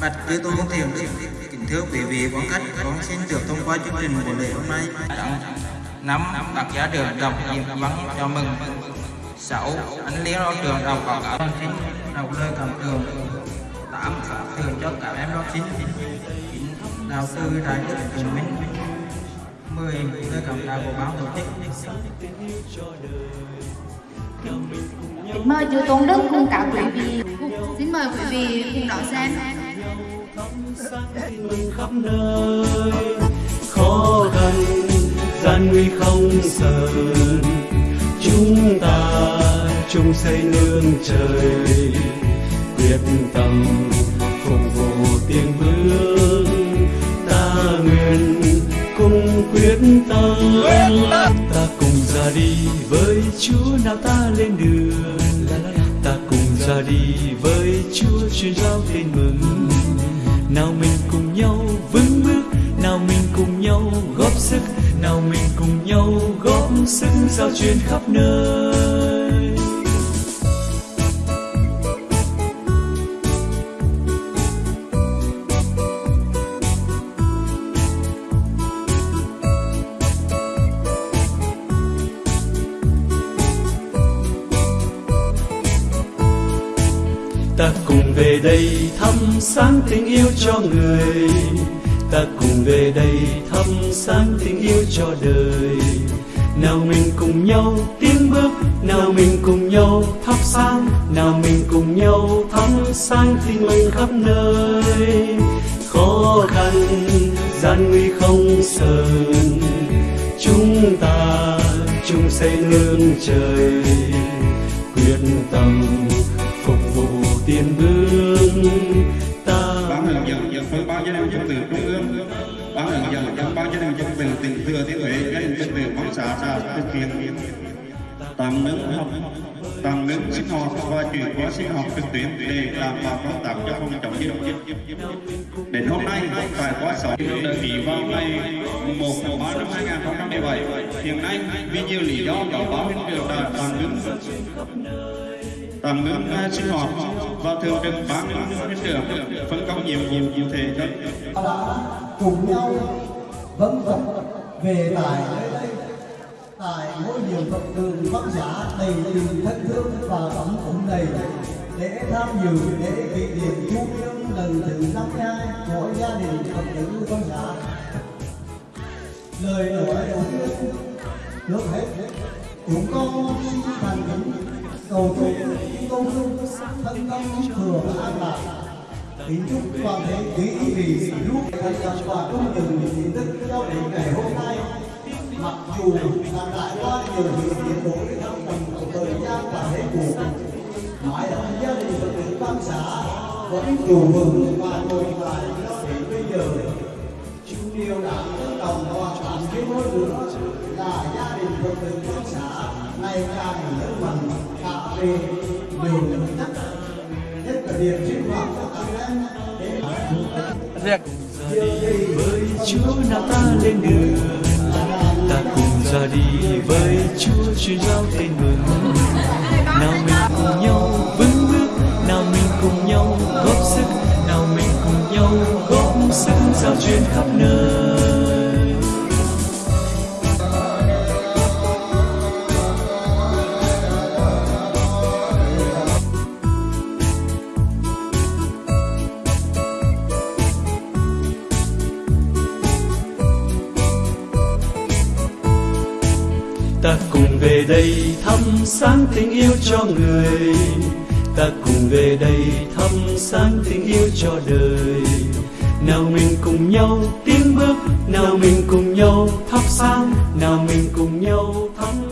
Bạch Tư tôn thiền đức, kính thưa quý vị quan khách, con xin được thông qua chương trình buổi lễ hôm nay. Năm đặc giá đường đọc nhiệm văn chào mừng. Sáu anh liên lo trường đọc báo cáo con xin đọc lời cảm tưởng. Tám Thường cho cả em học chính. Chín đạo sư đại đức trường minh. Mười lời cảm đạo của báo tổ chức. Kính mời chú Tôn Đức cùng cả quý vị. Xin mời quý vị cùng đón xem khắp nơi. Khó khăn, gian nguy không sợ chúng ta chung xây nương trời. Quyết tâm phục vụ tiền vương. Ta nguyện cùng quyết tâm. Ta cùng ra đi với chúa. Nào ta lên đường. Ta cùng ra đi với chúa. Truyền giao tin mừng nào mình cùng nhau vững bước, nào mình cùng nhau góp sức, nào mình cùng nhau góp sức giao truyền khắp nơi. Ta cùng về đây thăm sáng tình yêu cho người. Ta cùng về đây thăm sáng tình yêu cho đời. Nào mình cùng nhau tiến bước, nào mình cùng nhau thắp sáng, nào mình cùng nhau thắp sáng tin mình khắp nơi. Khó khăn, gian nguy không sờn. Chúng ta chung xây nương trời, quyết tâm vụ tiền vương ta. Ban lòng dân dân phân bao cho nên dân từ trung ương ban lòng dân dân bao cho nên dân từ tỉnh thừa thiên huế cho nên dân từ mong xã xã thực hiện tạm ngưng học tạm ngưng sinh hoạt và chuyển qua sinh hoạt trực tuyến để đảm bảo công tác cho phòng chống dịch đến hôm nay trải qua sáu đơn vị vào ngày 1 tháng 3 năm 2017 hiện nay, vì nhiều lý do có báo hiện trường đã tạm ngưng tạm ngưng sinh hoạt và thường trực ban hiện trường phân công nhiệm vụ cụ thể cho đã cùng nhau vấn vật về tại nơi đây. Tại ngôi nhiều phật đường văn giả đầy tình thân thương và tấm cũng đầy để tham dự, lễ kỷ niệm chu niên lần thứ 52 của gia đình phật tử văn giả. Lời nói đầu tiên được hết. Chúng con xin thành kính cầu chúc công dung, thân tâm thừa an lạc. Kính chúc toàn thể quý vị lúc thành lập và trung dừng diện tích cho đến ngày hôm nay. Mặc dù là trải qua nhiều sự biến đổi trong mình của thời gian và thế cuộc mãi ấm gia đình phật tử quan xã vẫn trụ vững và tồn tại cho đến bây giờ. Điều đáng tương đồng và cảm thấy hơn nữa, là gia đình phật tử quan xã ngày càng lớn mạnh về nhiều chất nhất là việc sinh hoạt của các em để với chúa nào ta lên đường. Ta cùng ra đi với chúa truyền giao tin mừng. Nào mình cùng nhau vững bước nào mình cùng nhau góp sức nào mình cùng nhau góp sức giao truyền khắp nơi ta cùng về đây thăm sáng tình yêu cho người. Ta cùng về đây thăm sáng tình yêu cho đời. Nào mình cùng nhau tiến bước, nào mình cùng nhau thắp sáng, nào mình cùng nhau thắp sáng